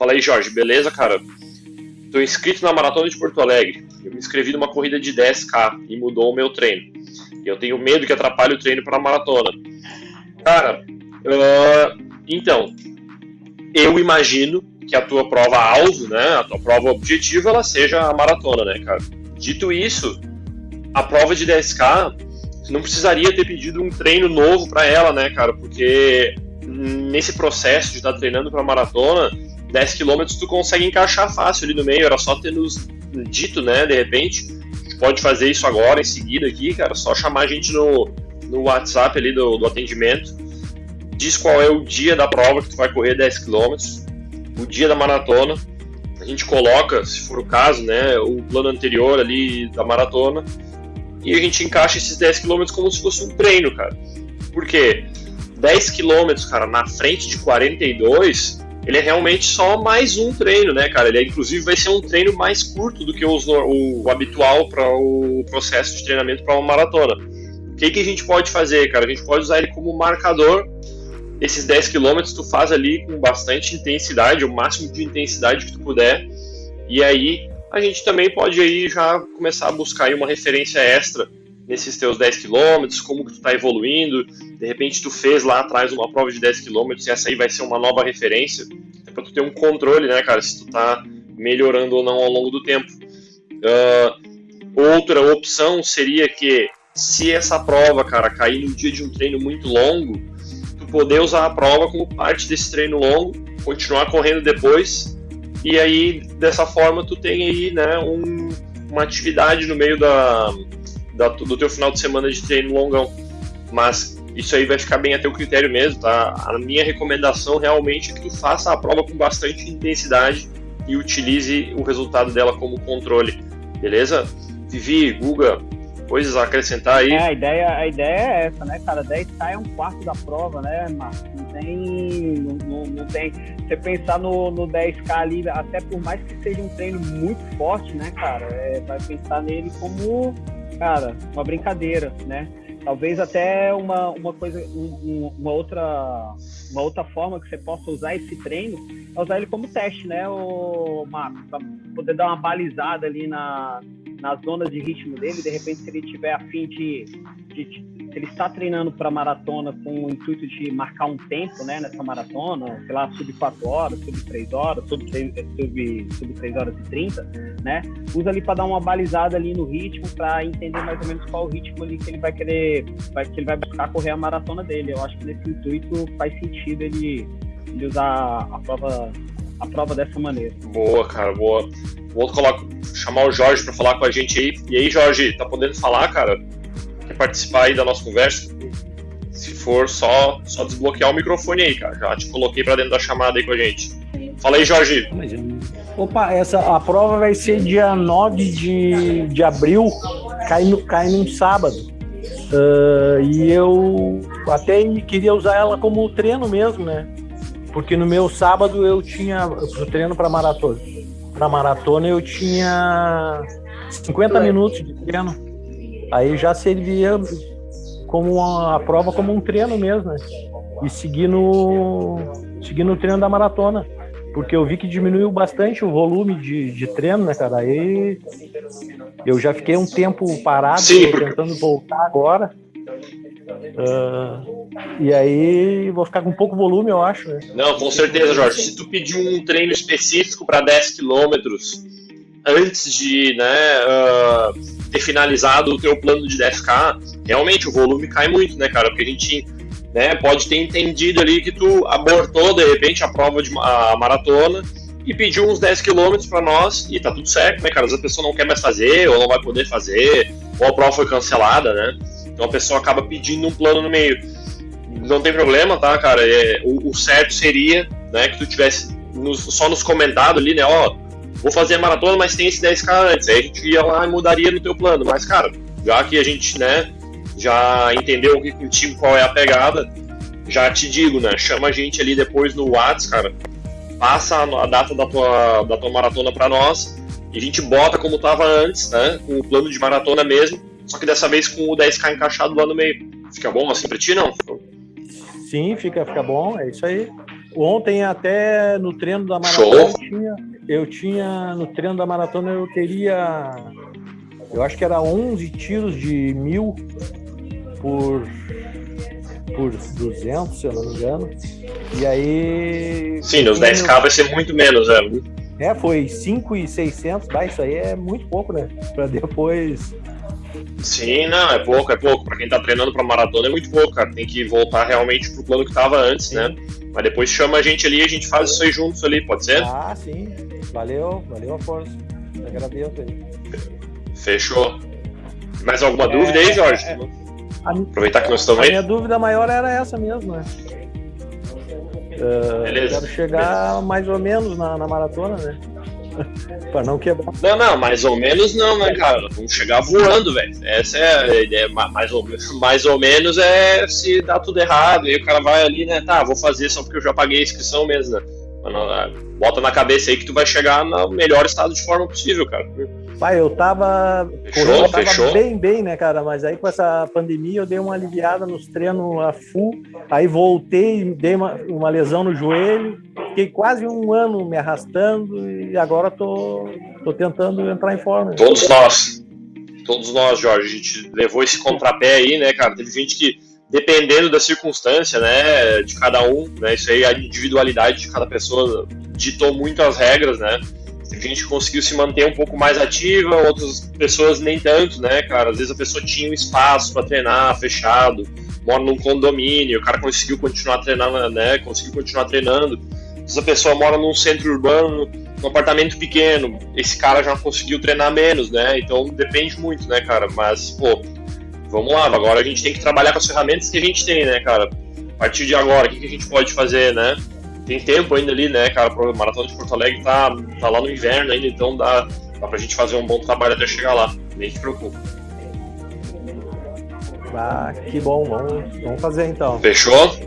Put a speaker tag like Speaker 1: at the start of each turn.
Speaker 1: Fala aí, Jorge, beleza, cara? Estou inscrito na Maratona de Porto Alegre. Eu me inscrevi numa corrida de 10K e mudou o meu treino. Eu tenho medo que atrapalhe o treino para a maratona. Cara, uh, então, eu imagino que a tua prova alvo, né, a tua prova objetiva, ela seja a maratona, né, cara? Dito isso, a prova de 10K, não precisaria ter pedido um treino novo para ela, né, cara? Porque nesse processo de estar tá treinando para maratona, 10 km tu consegue encaixar fácil ali no meio, era só ter nos dito, né, de repente, pode fazer isso agora, em seguida aqui, cara, só chamar a gente no, no WhatsApp ali do, do atendimento, diz qual é o dia da prova que tu vai correr 10 km, o dia da maratona, a gente coloca, se for o caso, né, o plano anterior ali da maratona, e a gente encaixa esses 10 km como se fosse um treino, cara. Por quê? 10 km, cara, na frente de 42, ele é realmente só mais um treino, né, cara? Ele é, inclusive vai ser um treino mais curto do que os, o, o habitual para o processo de treinamento para uma maratona. O que, que a gente pode fazer, cara? A gente pode usar ele como marcador. Esses 10 km tu faz ali com bastante intensidade, o máximo de intensidade que tu puder. E aí a gente também pode aí já começar a buscar uma referência extra nesses teus 10 km, como que tu está evoluindo, de repente tu fez lá atrás uma prova de 10 km e essa aí vai ser uma nova referência, é para tu ter um controle, né, cara, se tu está melhorando ou não ao longo do tempo. Uh, outra opção seria que se essa prova, cara, cair no dia de um treino muito longo, tu poder usar a prova como parte desse treino longo, continuar correndo depois, e aí dessa forma tu tem aí, né, um, uma atividade no meio da, da, do teu final de semana de treino longão. Mas isso aí vai ficar bem a teu critério mesmo, tá? A minha recomendação realmente é que tu faça a prova com bastante intensidade e utilize o resultado dela como controle, beleza? Vivi, Guga, coisas a acrescentar aí?
Speaker 2: É, a ideia, a ideia é essa, né, cara? 10K é um quarto da prova, né, Marcos? Não tem. Não, não, tem. Você pensar no, no 10K ali, até por mais que seja um treino muito forte, né, cara? É, vai pensar nele como cara, uma brincadeira, né? Talvez até uma, uma coisa, um, uma, outra, uma outra forma que você possa usar esse treino é usar ele como teste, né, o Marcos? Para poder dar uma balizada ali na, nas zonas de ritmo dele, de repente, se ele tiver a fim de, de, se ele está treinando para maratona com o intuito de marcar um tempo, né, nessa maratona, sei lá, sub 4 horas, sub 3 horas, sub 3, sub, sub 3 horas e 30, né, usa ali para dar uma balizada ali no ritmo, para entender mais ou menos qual o ritmo ali que ele vai querer, vai, que ele vai buscar correr a maratona dele. Eu acho que nesse intuito faz sentido ele, ele usar a prova a prova dessa maneira.
Speaker 1: Boa, cara, boa. Vou colocar, chamar o Jorge para falar com a gente aí. E aí, Jorge, tá podendo falar, cara? Quer participar aí da nossa conversa? Se for, só, só desbloquear o microfone aí, cara. Já te coloquei para dentro da chamada aí com a gente. Fala aí, Jorge.
Speaker 3: Opa, essa, a prova vai ser dia 9 de, de abril, cai, no, cai num sábado. Uh, e eu até queria usar ela como treino mesmo, né? Porque no meu sábado eu tinha, pro treino para maratona, para maratona eu tinha 50 minutos de treino. Aí já servia como uma, a prova como um treino mesmo, né? E seguir no, seguir no treino da maratona. Porque eu vi que diminuiu bastante o volume de, de treino, né, cara? Aí eu já fiquei um tempo parado, Sim, tentando voltar agora. Uh, e aí vou ficar com pouco volume, eu acho. Né?
Speaker 1: Não, com certeza, Jorge. Se tu pedir um treino específico para 10 quilômetros antes de né, uh, ter finalizado o teu plano de 10K, realmente o volume cai muito, né, cara? Porque a gente né, pode ter entendido ali que tu abortou de repente a prova de a maratona e pediu uns 10 quilômetros para nós e tá tudo certo, né, cara? Às vezes a pessoa não quer mais fazer ou não vai poder fazer, ou a prova foi cancelada, né? Então a pessoa acaba pedindo um plano no meio. Não tem problema, tá, cara? É, o, o, certo seria né, que tu tivesse nos, só nos comentado ali, né? Ó, vou fazer a maratona, mas tem esse 10k antes. Aí a gente ia lá e mudaria no teu plano. Mas, cara, já que a gente, né, já entendeu aqui contigo qual é a pegada, já te digo, né? Chama a gente ali depois no WhatsApp, cara. Passa a data da tua, da tua maratona para nós e a gente bota como tava antes, né? Com o plano de maratona mesmo só que dessa vez com o 10k encaixado lá no meio. Fica bom assim pra ti, não?
Speaker 3: Sim, fica, fica bom, é isso aí. ontem até no treino da maratona eu tinha, eu tinha, no treino da maratona eu teria eu acho que era 11 tiros de mil por por 200, se eu não me engano. E aí.
Speaker 1: Sim, nos 10k vai ser muito menos, é.
Speaker 3: É, foi 5,600, bah, isso aí é muito pouco, né? Pra depois.
Speaker 1: Sim, não, é pouco, é pouco. Pra quem tá treinando pra maratona é muito pouco, cara. Tem que voltar realmente pro plano que tava antes, né? sim. né? Mas depois chama a gente ali e a gente faz isso aí juntos ali, pode ser?
Speaker 3: Ah, sim. Valeu, valeu a força. Agradeço aí.
Speaker 1: Fechou. Mais alguma é, dúvida aí, Jorge? É, Aproveitar que nós estamos
Speaker 3: aí. A minha dúvida maior era essa mesmo, né? Uh, Beleza. Quero chegar Beleza. mais ou menos na, na maratona, né? pra não quebrar.
Speaker 1: Não, não, mais ou menos não, né, cara? Vamos chegar voando, velho. Essa é a ideia. Mais ou, mais ou menos é se dá tudo errado. E o cara vai ali, né? Tá, vou fazer só porque eu já paguei a inscrição mesmo, né? bota na cabeça aí que tu vai chegar no melhor estado de forma possível, cara.
Speaker 3: Pai, eu tava, fechou, eu tava fechou. bem, bem, né, cara? Mas aí com essa pandemia eu dei uma aliviada nos treinos a full, aí voltei, dei uma, uma lesão no joelho, fiquei quase um ano me arrastando e agora tô, tô tentando entrar em forma.
Speaker 1: Todos nós, todos nós, Jorge, a gente levou esse contrapé aí, né, cara? Teve gente que dependendo da circunstância, né, de cada um, né, isso aí a individualidade de cada pessoa ditou muito as regras, né, a gente conseguiu se manter um pouco mais ativa, outras pessoas nem tanto, né, cara, às vezes a pessoa tinha um espaço para treinar fechado, mora num condomínio, o cara conseguiu continuar treinando, né, conseguiu continuar treinando, essa pessoa mora num centro urbano, num apartamento pequeno, esse cara já conseguiu treinar menos, né, então depende muito, né, cara, mas, pô, vamos lá, agora a gente tem que trabalhar com as ferramentas que a gente tem, né, cara? A partir de agora, o que, que a gente pode fazer, né? Tem tempo ainda ali, né, cara? O Maratona de Porto Alegre tá, tá lá no inverno ainda, então dá, dá pra gente fazer um bom trabalho até chegar lá. Nem se preocupe.
Speaker 3: Ah, que bom, vamos, vamos fazer então.
Speaker 1: Fechou?